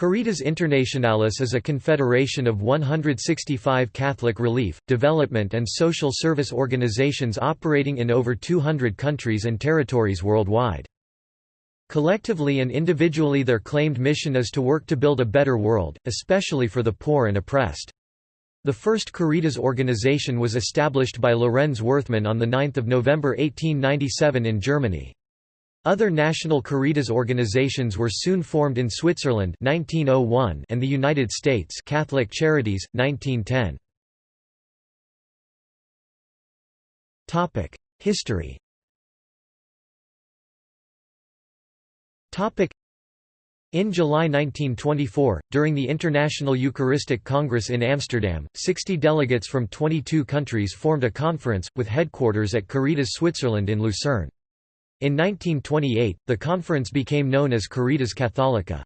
Caritas Internationalis is a confederation of 165 Catholic relief, development and social service organizations operating in over 200 countries and territories worldwide. Collectively and individually their claimed mission is to work to build a better world, especially for the poor and oppressed. The first Caritas organization was established by Lorenz Werthmann on 9 November 1897 in Germany. Other national Caritas organizations were soon formed in Switzerland 1901 and the United States Catholic Charities, 1910. History in July 1924, during the International Eucharistic Congress in Amsterdam, 60 delegates from 22 countries formed a conference, with headquarters at Caritas Switzerland in Lucerne. In 1928, the conference became known as Caritas Catholica.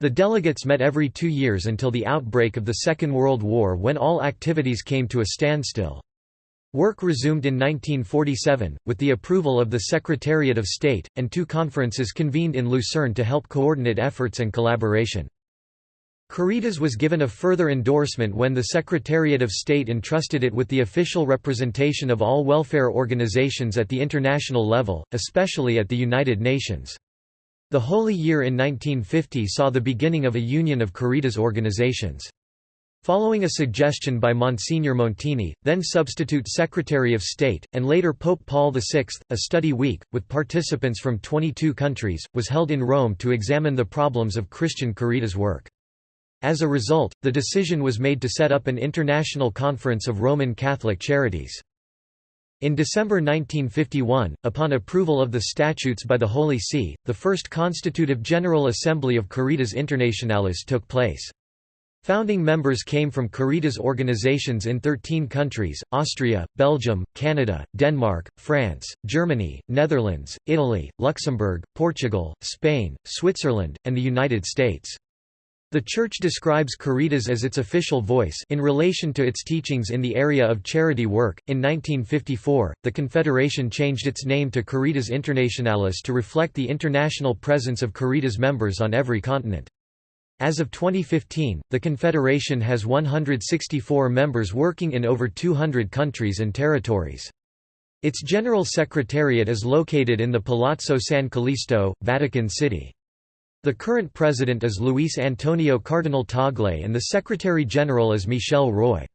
The delegates met every two years until the outbreak of the Second World War when all activities came to a standstill. Work resumed in 1947, with the approval of the Secretariat of State, and two conferences convened in Lucerne to help coordinate efforts and collaboration. Caritas was given a further endorsement when the Secretariat of State entrusted it with the official representation of all welfare organizations at the international level, especially at the United Nations. The Holy Year in 1950 saw the beginning of a union of Caritas organizations. Following a suggestion by Monsignor Montini, then substitute Secretary of State, and later Pope Paul VI, a study week, with participants from 22 countries, was held in Rome to examine the problems of Christian Caritas work. As a result, the decision was made to set up an international conference of Roman Catholic charities. In December 1951, upon approval of the statutes by the Holy See, the first constitutive General Assembly of Caritas Internationalis took place. Founding members came from Caritas organizations in 13 countries, Austria, Belgium, Canada, Denmark, France, Germany, Netherlands, Italy, Luxembourg, Portugal, Spain, Switzerland, and the United States. The Church describes Caritas as its official voice in relation to its teachings in the area of charity work. In 1954, the Confederation changed its name to Caritas Internationalis to reflect the international presence of Caritas members on every continent. As of 2015, the Confederation has 164 members working in over 200 countries and territories. Its General Secretariat is located in the Palazzo San Callisto, Vatican City. The current president is Luis Antonio Cardinal Tagle and the secretary-general is Michel Roy.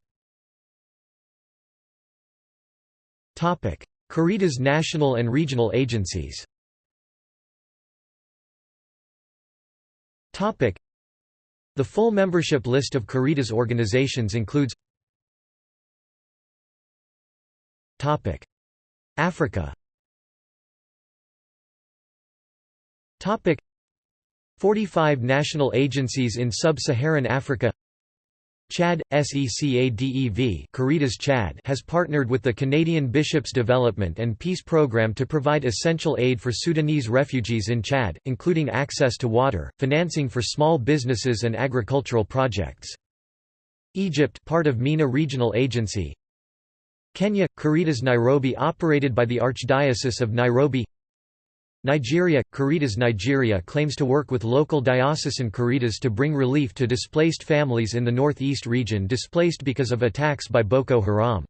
Caritas national and regional agencies. The full membership list of Caritas organizations includes Africa 45 national agencies in sub-Saharan Africa. Chad, SECADEV Caritas Chad has partnered with the Canadian Bishops Development and Peace Programme to provide essential aid for Sudanese refugees in Chad, including access to water, financing for small businesses and agricultural projects. Egypt part of MENA Regional Agency. Kenya – Caritas Nairobi operated by the Archdiocese of Nairobi Nigeria – Caritas Nigeria claims to work with local diocesan Caritas to bring relief to displaced families in the northeast region displaced because of attacks by Boko Haram.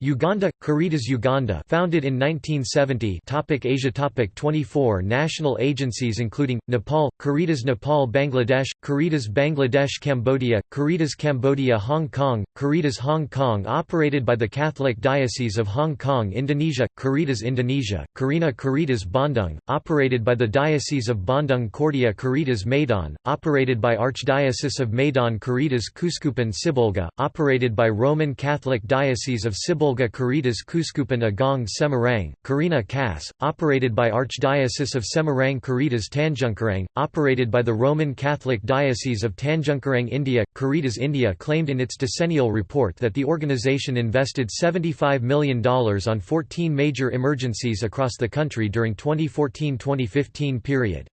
Uganda – Caritas Uganda founded in 1970 topic Asia topic 24 national agencies including, Nepal, Caritas Nepal Bangladesh, Caritas Bangladesh Cambodia, Caritas Cambodia Hong Kong, Caritas Hong Kong operated by the Catholic Diocese of Hong Kong Indonesia, Caritas Indonesia, Karina Caritas Bandung, operated by the Diocese of Bandung Kordia Caritas Medan operated by Archdiocese of Medan Caritas Keuskupan Sibolga, operated by Roman Catholic Diocese of Sibolga Volga Caritas Keuskupan Agung Semarang, Karina Kas, operated by Archdiocese of Semarang Caritas Tanjungkarang, operated by the Roman Catholic Diocese of Tanjungkarang India. Caritas India claimed in its decennial report that the organisation invested $75 million on 14 major emergencies across the country during 2014-2015 period.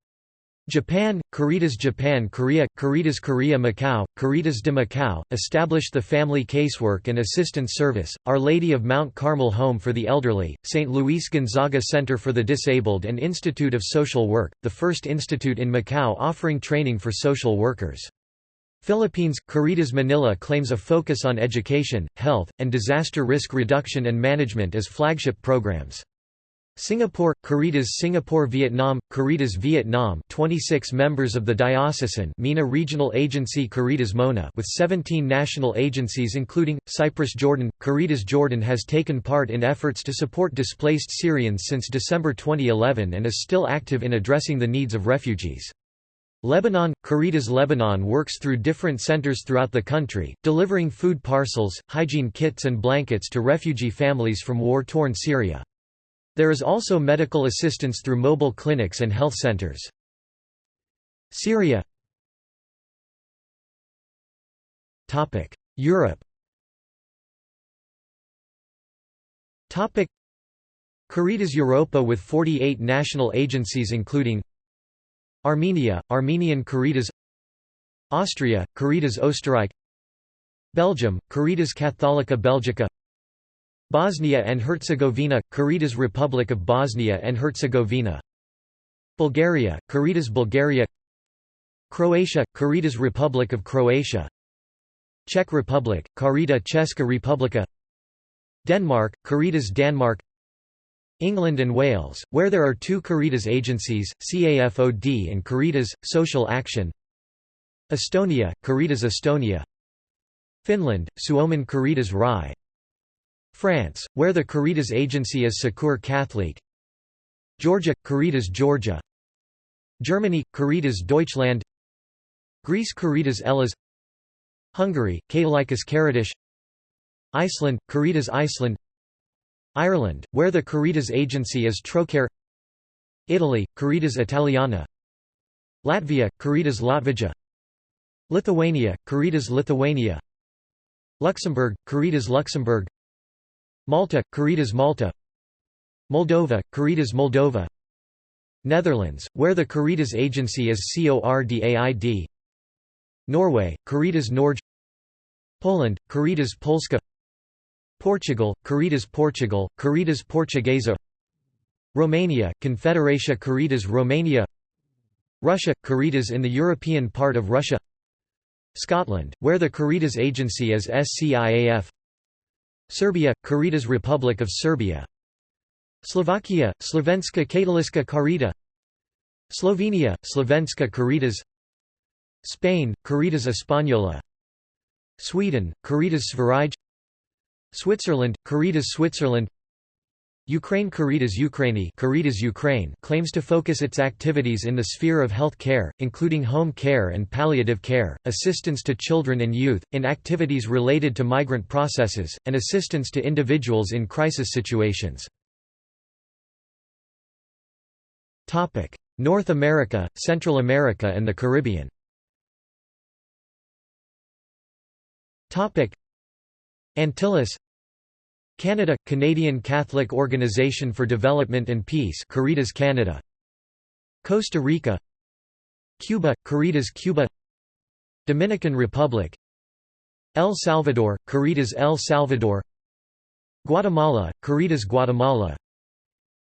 Japan, Caritas Japan Korea, Caritas Korea Macau, Caritas de Macau, established the Family Casework and Assistance Service, Our Lady of Mount Carmel Home for the Elderly, St. Luis Gonzaga Center for the Disabled and Institute of Social Work, the first institute in Macau offering training for social workers. Philippines, Caritas Manila claims a focus on education, health, and disaster risk reduction and management as flagship programs. Singapore, Caritas Singapore Vietnam, Caritas Vietnam 26 members of the diocesan MENA regional agency Caritas Mona with 17 national agencies including, Cyprus Jordan. Caritas Jordan has taken part in efforts to support displaced Syrians since December 2011 and is still active in addressing the needs of refugees. Lebanon Caritas Lebanon works through different centers throughout the country, delivering food parcels, hygiene kits and blankets to refugee families from war-torn Syria. There is also medical assistance through mobile clinics and health centers. Syria. Europe. Caritas Europa with 48 national agencies including Armenia, Armenian Caritas Austria, Caritas Österreich Belgium, Caritas Catholica Belgica Bosnia and Herzegovina, Caritas Republic of Bosnia and Herzegovina. Bulgaria, Caritas Bulgaria. Croatia, Caritas Republic of Croatia. Czech Republic, Carita Česká republika. Denmark, Caritas Danmark England and Wales, where there are two Caritas agencies, CAFOD and Caritas, Social Action. Estonia, Caritas Estonia. Finland, Suomen Caritas Rai France, where the Caritas agency is Secours Catholique. Georgia, Caritas Georgia. Germany, Caritas Deutschland. Greece Caritas Hellas Hungary, Katolikus Caritas Iceland, Caritas Iceland. Ireland, where the Caritas agency is Trócaire. Italy, Caritas Italiana. Latvia, Caritas Latvija. Lithuania, Caritas Lithuania. Luxembourg, Caritas Luxembourg Malta, Caritas Malta. Moldova, Caritas Moldova. Netherlands, where the Caritas agency is CORDAID Norway, Caritas Norge. Poland, Caritas Polska. Portugal, Caritas Portugal, Caritas Portuguesa. Romania, Confederatia Caritas Romania. Russia, Caritas in the European part of Russia. Scotland, where the Caritas agency is SCIAF Serbia, Caritas Republic of Serbia. Slovakia, Slovenska Katoliska Carita Slovenia, Slovenska Caritas Spain, Caritas Española. Sweden, Caritas Sverige. Switzerland, Caritas Switzerland Ukraine Caritas Ukraini Caritas Ukraine claims to focus its activities in the sphere of health care, including home care and palliative care, assistance to children and youth, in activities related to migrant processes, and assistance to individuals in crisis situations. North America, Central America and the Caribbean Antilles Canada – Canadian Catholic Organization for Development and Peace Caritas Canada. Costa Rica Cuba – Caritas Cuba. Dominican Republic El Salvador – Caritas El Salvador. Guatemala – Caritas Guatemala.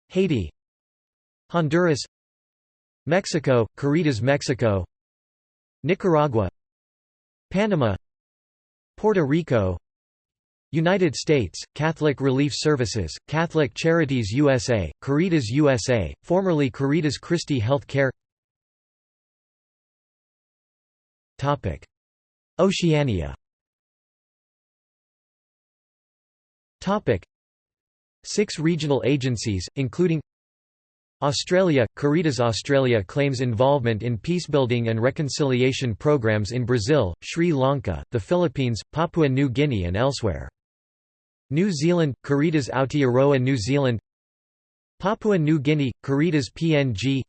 Haiti Honduras. Mexico – Caritas Mexico. Nicaragua Panama. Puerto Rico United States, Catholic Relief Services, Catholic Charities USA, Caritas USA, formerly Caritas Christi Health Care Oceania. Six regional agencies, including Australia – Caritas Australia claims involvement in peacebuilding and reconciliation programs in Brazil, Sri Lanka, the Philippines, Papua New Guinea and elsewhere. New Zealand – Caritas Aotearoa New Zealand Papua New Guinea – Caritas PNG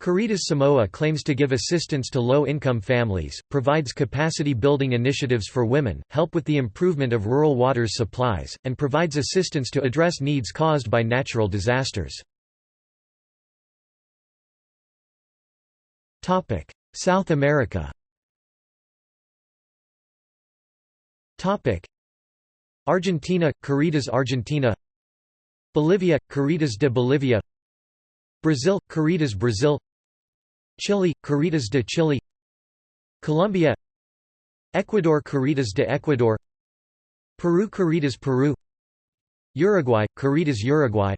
Caritas Samoa claims to give assistance to low-income families, provides capacity-building initiatives for women, help with the improvement of rural water supplies, and provides assistance to address needs caused by natural disasters. South America Argentina – Caritas Argentina. Bolivia – Caritas de Bolivia. Brazil – Caritas Brazil. Chile – Caritas de Chile. Colombia. Ecuador – Caritas de Ecuador. Peru – Caritas Peru. Uruguay – Caritas Uruguay.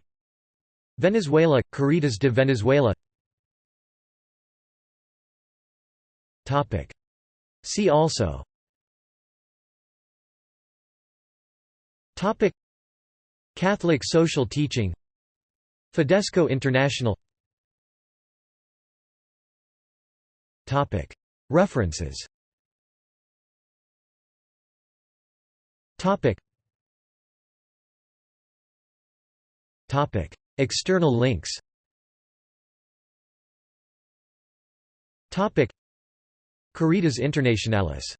Venezuela – Caritas de Venezuela. See also Topic. Catholic social teaching. Fidesco International. Topic. References. Topic. Topic. External links. Topic. Caritas Internationalis